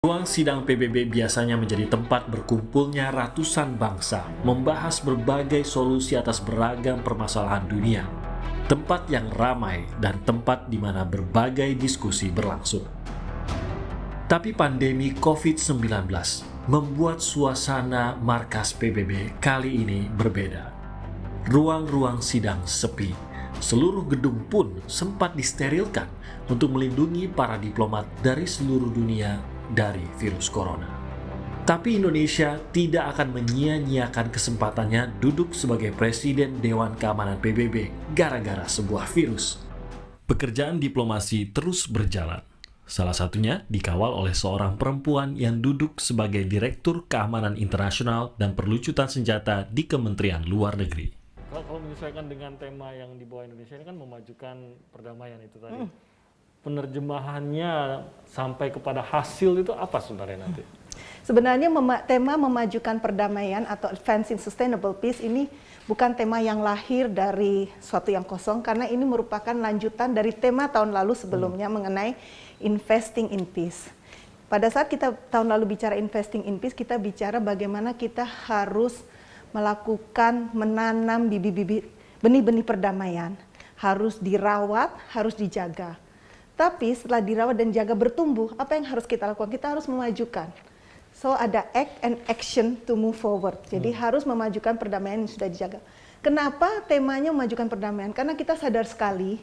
Ruang sidang PBB biasanya menjadi tempat berkumpulnya ratusan bangsa membahas berbagai solusi atas beragam permasalahan dunia. Tempat yang ramai dan tempat di mana berbagai diskusi berlangsung. Tapi pandemi COVID-19 membuat suasana markas PBB kali ini berbeda. Ruang-ruang sidang sepi. Seluruh gedung pun sempat disterilkan untuk melindungi para diplomat dari seluruh dunia dari virus corona. Tapi Indonesia tidak akan menyia-nyiakan kesempatannya duduk sebagai Presiden Dewan Keamanan PBB gara-gara sebuah virus. Pekerjaan diplomasi terus berjalan. Salah satunya dikawal oleh seorang perempuan yang duduk sebagai Direktur Keamanan Internasional dan Perlucutan Senjata di Kementerian Luar Negeri. Kalau, kalau menyesuaikan dengan tema yang dibawa Indonesia ini kan memajukan perdamaian itu tadi. Hmm penerjemahannya sampai kepada hasil itu apa sebenarnya nanti? Sebenarnya mema tema memajukan perdamaian atau advancing sustainable peace ini bukan tema yang lahir dari suatu yang kosong karena ini merupakan lanjutan dari tema tahun lalu sebelumnya hmm. mengenai investing in peace. Pada saat kita tahun lalu bicara investing in peace, kita bicara bagaimana kita harus melakukan menanam bibit-bibit benih-benih perdamaian, harus dirawat, harus dijaga. Tapi setelah dirawat dan jaga bertumbuh, apa yang harus kita lakukan? Kita harus memajukan. So ada act and action to move forward. Jadi hmm. harus memajukan perdamaian yang sudah dijaga. Kenapa temanya memajukan perdamaian? Karena kita sadar sekali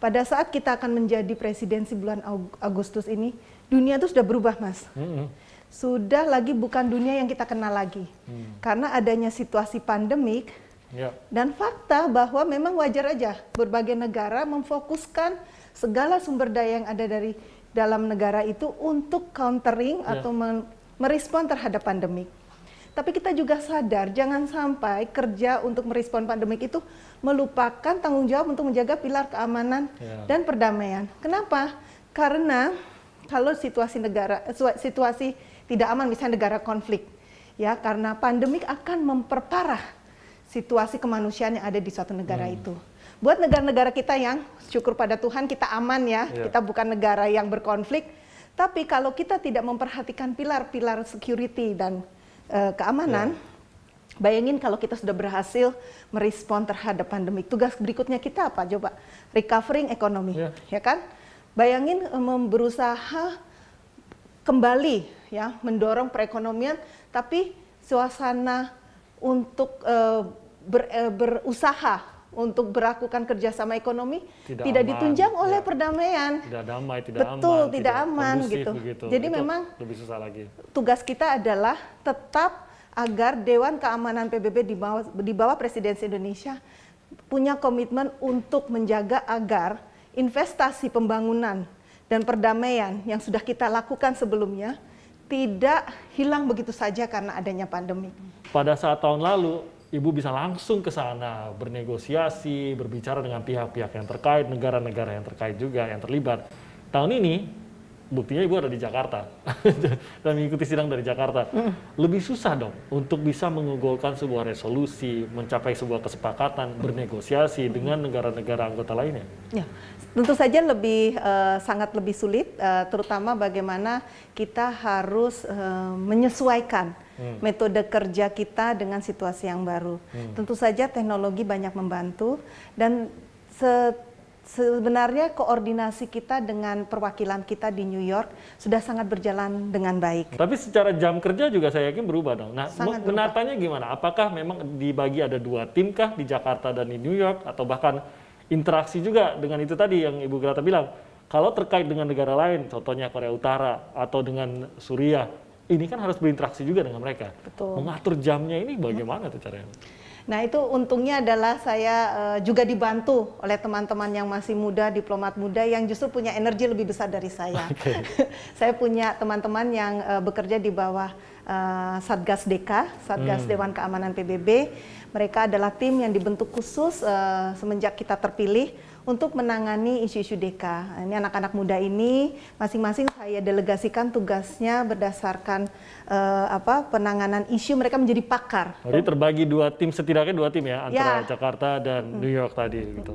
pada saat kita akan menjadi presidensi bulan Agustus ini, dunia itu sudah berubah, Mas. Hmm. Sudah lagi bukan dunia yang kita kenal lagi. Hmm. Karena adanya situasi pandemik ya. dan fakta bahwa memang wajar aja berbagai negara memfokuskan segala sumber daya yang ada dari dalam negara itu untuk countering yeah. atau merespon terhadap pandemik. Tapi kita juga sadar jangan sampai kerja untuk merespon pandemik itu melupakan tanggung jawab untuk menjaga pilar keamanan yeah. dan perdamaian. Kenapa? Karena kalau situasi negara situasi tidak aman misalnya negara konflik ya karena pandemik akan memperparah situasi kemanusiaan yang ada di suatu negara hmm. itu buat negara-negara kita yang syukur pada Tuhan kita aman ya, yeah. kita bukan negara yang berkonflik. Tapi kalau kita tidak memperhatikan pilar-pilar security dan uh, keamanan, yeah. bayangin kalau kita sudah berhasil merespon terhadap pandemi. Tugas berikutnya kita apa? Coba recovering ekonomi, yeah. ya kan? Bayangin um, berusaha kembali ya mendorong perekonomian, tapi suasana untuk uh, ber, uh, berusaha untuk melakukan kerjasama ekonomi tidak, tidak aman, ditunjang oleh ya. perdamaian. Tidak damai, tidak Betul, aman. tidak, tidak aman gitu. Begitu. Jadi Itu memang lebih susah lagi. Tugas kita adalah tetap agar Dewan Keamanan PBB di bawah, di bawah Presidensi Indonesia punya komitmen untuk menjaga agar investasi pembangunan dan perdamaian yang sudah kita lakukan sebelumnya tidak hilang begitu saja karena adanya pandemi. Pada saat tahun lalu Ibu bisa langsung ke sana bernegosiasi, berbicara dengan pihak-pihak yang terkait, negara-negara yang terkait juga yang terlibat. Tahun ini buktinya Ibu ada di Jakarta dan mengikuti sidang dari Jakarta. Lebih susah dong untuk bisa menggugurkan sebuah resolusi, mencapai sebuah kesepakatan, bernegosiasi dengan negara-negara anggota lainnya. Ya, tentu saja lebih uh, sangat lebih sulit, uh, terutama bagaimana kita harus uh, menyesuaikan hmm. metode kerja kita dengan situasi yang baru. Hmm. Tentu saja teknologi banyak membantu dan se sebenarnya koordinasi kita dengan perwakilan kita di New York sudah sangat berjalan dengan baik. Tapi secara jam kerja juga saya yakin berubah dong. Nah, menatanya gimana? Apakah memang dibagi ada dua tim kah di Jakarta dan di New York atau bahkan interaksi juga dengan itu tadi yang Ibu Grata bilang? Kalau terkait dengan negara lain, contohnya Korea Utara atau dengan Suriah, ini kan harus berinteraksi juga dengan mereka. Betul. Mengatur jamnya ini bagaimana tuh caranya? Nah itu untungnya adalah saya uh, juga dibantu oleh teman-teman yang masih muda, diplomat muda yang justru punya energi lebih besar dari saya. Okay. saya punya teman-teman yang uh, bekerja di bawah uh, Satgas DK, Satgas hmm. Dewan Keamanan PBB. Mereka adalah tim yang dibentuk khusus uh, semenjak kita terpilih untuk menangani isu-isu DK. Ini anak-anak muda ini masing-masing saya delegasikan tugasnya berdasarkan uh, apa penanganan isu mereka menjadi pakar. Jadi terbagi dua tim setidaknya dua tim ya antara ya. Jakarta dan New York tadi gitu.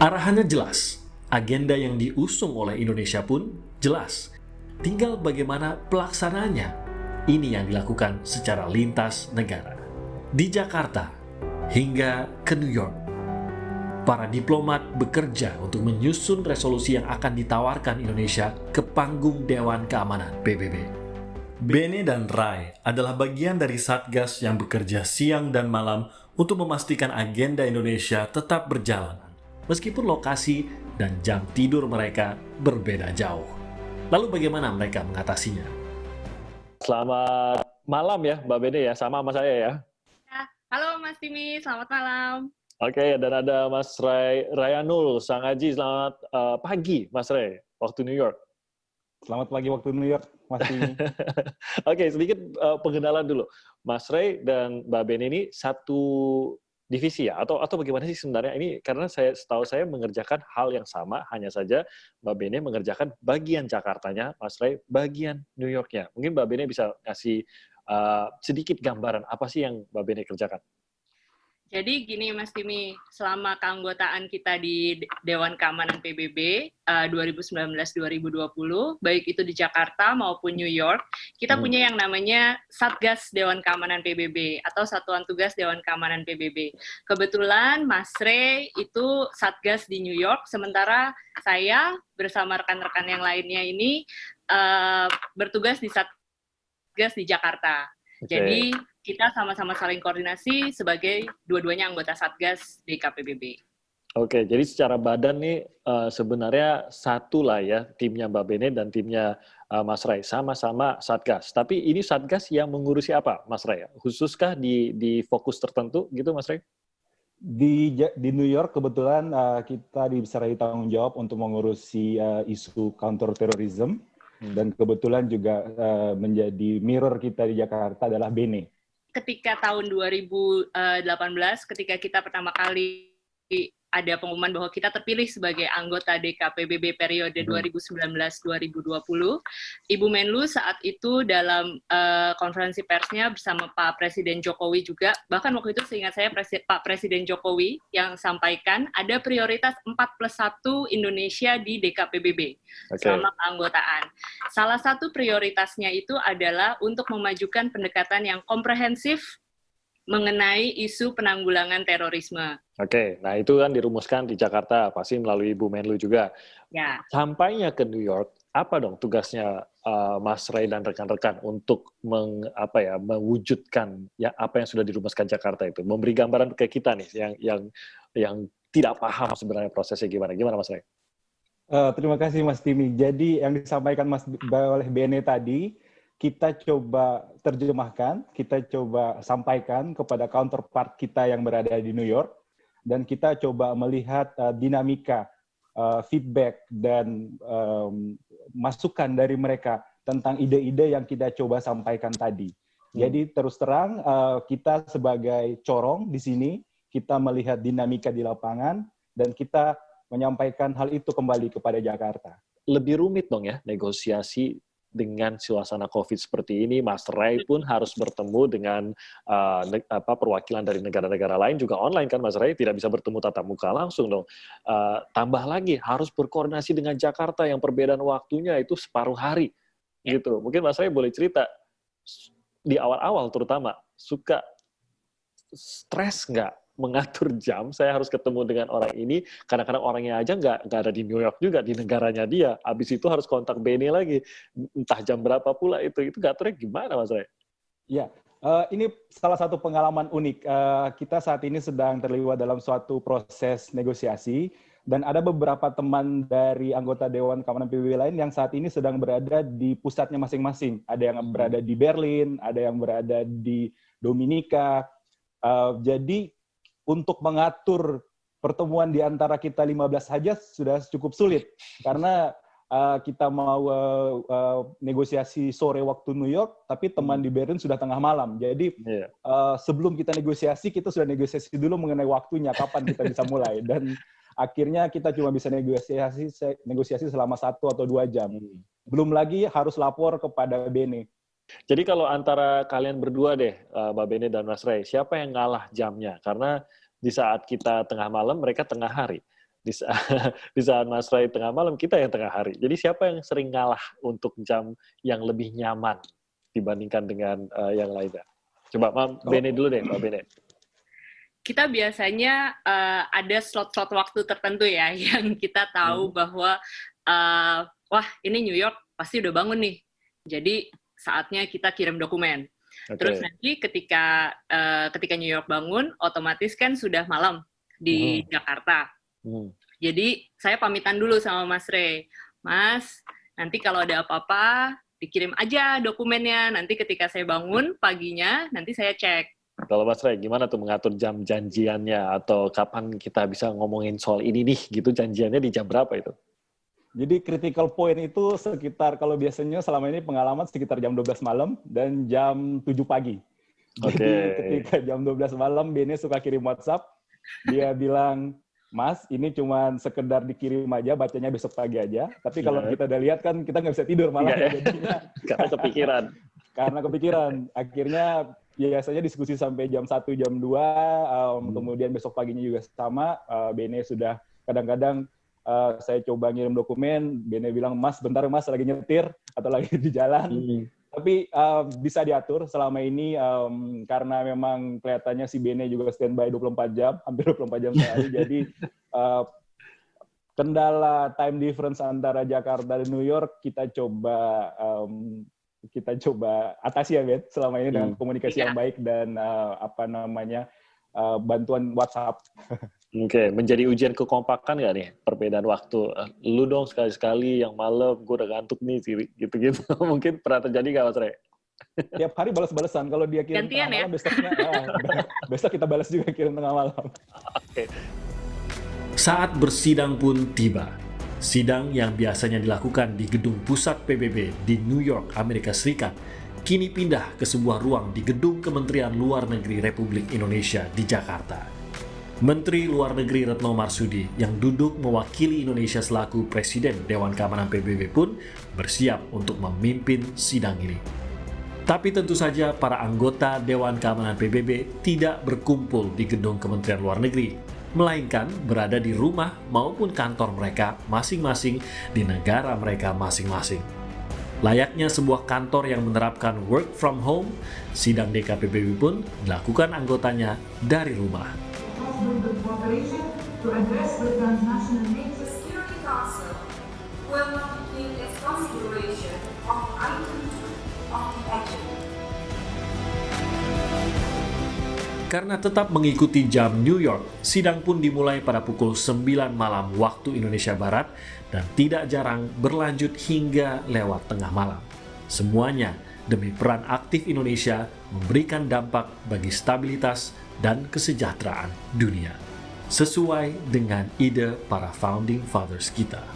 Arahannya jelas, agenda yang diusung oleh Indonesia pun jelas. Tinggal bagaimana pelaksananya. Ini yang dilakukan secara lintas negara. Di Jakarta hingga ke New York. Para diplomat bekerja untuk menyusun resolusi yang akan ditawarkan Indonesia ke panggung Dewan Keamanan PBB. Bene dan Rai adalah bagian dari Satgas yang bekerja siang dan malam untuk memastikan agenda Indonesia tetap berjalan, meskipun lokasi dan jam tidur mereka berbeda jauh. Lalu bagaimana mereka mengatasinya? Selamat malam ya Mbak Bene ya, sama sama saya ya. ya halo Mas Timi, selamat malam. Oke, dan ada Mas Ray Rayanul Sangaji, selamat uh, pagi Mas Ray, waktu New York. Selamat pagi waktu New York, Mas. Oke, sedikit uh, pengenalan dulu. Mas Ray dan Mbak Ben ini satu divisi ya atau atau bagaimana sih sebenarnya ini karena saya setahu saya mengerjakan hal yang sama hanya saja Mbak Bene mengerjakan bagian Jakartanya Mas Ray bagian New Yorknya mungkin Mbak Bene bisa kasih uh, sedikit gambaran apa sih yang Mbak Bene kerjakan jadi gini Mas Timi, selama keanggotaan kita di Dewan Keamanan PBB uh, 2019-2020, baik itu di Jakarta maupun New York, kita hmm. punya yang namanya Satgas Dewan Keamanan PBB atau Satuan Tugas Dewan Keamanan PBB. Kebetulan Mas Rey itu Satgas di New York, sementara saya bersama rekan-rekan yang lainnya ini uh, bertugas di Satgas di Jakarta. Okay. Jadi kita sama-sama saling koordinasi sebagai dua-duanya anggota Satgas di KPBB. Oke, jadi secara badan nih uh, sebenarnya satu lah ya timnya Mbak Bene dan timnya uh, Mas Ray sama-sama Satgas. Tapi ini Satgas yang mengurusi apa, Mas Ray? Khususkah di di fokus tertentu gitu, Mas Ray? Di di New York kebetulan uh, kita diserai tanggung jawab untuk mengurusi uh, isu counter terrorism hmm. dan kebetulan juga uh, menjadi mirror kita di Jakarta adalah Bene ketika tahun 2018 ketika kita pertama kali ada pengumuman bahwa kita terpilih sebagai anggota DKPBB periode 2019-2020. Hmm. Ibu Menlu saat itu dalam uh, konferensi persnya bersama Pak Presiden Jokowi juga, bahkan waktu itu seingat saya Presi Pak Presiden Jokowi yang sampaikan ada prioritas 4 plus 1 Indonesia di DKPBB okay. selama keanggotaan. Salah satu prioritasnya itu adalah untuk memajukan pendekatan yang komprehensif mengenai isu penanggulangan terorisme. Oke, nah itu kan dirumuskan di Jakarta, pasti melalui Bu Menlu juga. Ya. Sampainya ke New York, apa dong tugasnya uh, Mas Ray dan rekan-rekan untuk meng, apa ya, mewujudkan ya apa yang sudah dirumuskan Jakarta itu, memberi gambaran ke kita nih yang yang yang tidak paham sebenarnya prosesnya gimana, gimana Mas Ray? Uh, terima kasih Mas Timi. Jadi yang disampaikan Mas oleh Bene tadi, kita coba terjemahkan, kita coba sampaikan kepada counterpart kita yang berada di New York, dan kita coba melihat uh, dinamika, uh, feedback, dan um, masukan dari mereka tentang ide-ide yang kita coba sampaikan tadi. Hmm. Jadi terus terang uh, kita sebagai corong di sini, kita melihat dinamika di lapangan, dan kita menyampaikan hal itu kembali kepada Jakarta. Lebih rumit dong ya negosiasi dengan suasana COVID seperti ini, Mas Ray pun harus bertemu dengan uh, apa, perwakilan dari negara-negara lain juga online kan, Mas Ray tidak bisa bertemu tatap muka langsung dong. Uh, tambah lagi harus berkoordinasi dengan Jakarta yang perbedaan waktunya itu separuh hari, ya. gitu. Mungkin Mas Ray boleh cerita di awal-awal terutama suka stres nggak mengatur jam, saya harus ketemu dengan orang ini, kadang-kadang orangnya aja nggak nggak ada di New York juga, di negaranya dia. Habis itu harus kontak Benny lagi, entah jam berapa pula itu. Itu ngaturnya gimana Mas Ray? Ya, uh, ini salah satu pengalaman unik. Uh, kita saat ini sedang terlibat dalam suatu proses negosiasi, dan ada beberapa teman dari anggota Dewan Keamanan PBB lain yang saat ini sedang berada di pusatnya masing-masing. Ada yang berada di Berlin, ada yang berada di Dominika. Uh, jadi untuk mengatur pertemuan di antara kita 15 saja sudah cukup sulit karena uh, kita mau uh, uh, negosiasi sore waktu New York, tapi teman hmm. di Berlin sudah tengah malam. Jadi yeah. uh, sebelum kita negosiasi, kita sudah negosiasi dulu mengenai waktunya, kapan kita bisa mulai. Dan akhirnya kita cuma bisa negosiasi negosiasi selama satu atau dua jam. Hmm. Belum lagi harus lapor kepada Bene. Jadi kalau antara kalian berdua deh, Mbak Bene dan Mas Ray, siapa yang ngalah jamnya? Karena di saat kita tengah malam, mereka tengah hari. di saat, di saat Mas Ray tengah malam, kita yang tengah hari. Jadi siapa yang sering ngalah untuk jam yang lebih nyaman dibandingkan dengan uh, yang lainnya? Coba Mam Bene dulu deh, Mbak Bene. Kita biasanya uh, ada slot-slot waktu tertentu ya, yang kita tahu hmm. bahwa, uh, wah ini New York pasti udah bangun nih. Jadi saatnya kita kirim dokumen. Okay. Terus nanti ketika uh, ketika New York bangun, otomatis kan sudah malam di hmm. Jakarta. Hmm. Jadi saya pamitan dulu sama Mas Ray. Mas, nanti kalau ada apa-apa dikirim aja dokumennya. Nanti ketika saya bangun paginya, nanti saya cek. Kalau Mas Ray, gimana tuh mengatur jam janjiannya atau kapan kita bisa ngomongin soal ini nih gitu janjiannya di jam berapa itu? Jadi critical point itu sekitar kalau biasanya selama ini pengalaman sekitar jam 12 malam dan jam 7 pagi. Okay. Jadi ketika jam 12 malam Bene suka kirim WhatsApp, dia bilang, Mas, ini cuma sekedar dikirim aja, bacanya besok pagi aja. Tapi kalau yeah. kita udah lihat kan kita nggak bisa tidur malah. Yeah, jadinya. Karena kepikiran. Karena kepikiran. Akhirnya biasanya diskusi sampai jam 1, jam 2, um, hmm. kemudian besok paginya juga sama. Uh, Bene sudah kadang-kadang uh, saya coba ngirim dokumen, Bene bilang, Mas, bentar Mas, lagi nyetir atau lagi di jalan. Hmm. Tapi uh, bisa diatur selama ini um, karena memang kelihatannya si Bene juga standby 24 jam, hampir 24 jam sehari. jadi uh, kendala time difference antara Jakarta dan New York kita coba um, kita coba atasi ya Ben selama ini hmm. dengan komunikasi yang iya. baik dan uh, apa namanya uh, bantuan WhatsApp. Oke, okay. menjadi ujian kekompakan nggak nih perbedaan waktu? Eh, lu dong sekali-sekali yang malam, gue udah ngantuk nih, gitu-gitu. Mungkin pernah terjadi nggak Mas Re? Tiap hari balas-balasan. Kalau dia kirim Gantian tengah ya? malam, besoknya, ah, besok kita balas juga kirim tengah malam. Oke. Okay. Saat bersidang pun tiba. Sidang yang biasanya dilakukan di gedung pusat PBB di New York, Amerika Serikat, kini pindah ke sebuah ruang di Gedung Kementerian Luar Negeri Republik Indonesia di Jakarta. Menteri Luar Negeri Retno Marsudi yang duduk mewakili Indonesia selaku Presiden Dewan Keamanan PBB pun bersiap untuk memimpin sidang ini. Tapi tentu saja para anggota Dewan Keamanan PBB tidak berkumpul di gedung Kementerian Luar Negeri, melainkan berada di rumah maupun kantor mereka masing-masing di negara mereka masing-masing. Layaknya sebuah kantor yang menerapkan work from home, sidang DKPBB pun dilakukan anggotanya dari rumah. Karena tetap mengikuti jam New York, sidang pun dimulai pada pukul 9 malam waktu Indonesia Barat dan tidak jarang berlanjut hingga lewat tengah malam. Semuanya demi peran aktif Indonesia memberikan dampak bagi stabilitas dan kesejahteraan dunia. Sesuai dengan ide para founding fathers kita.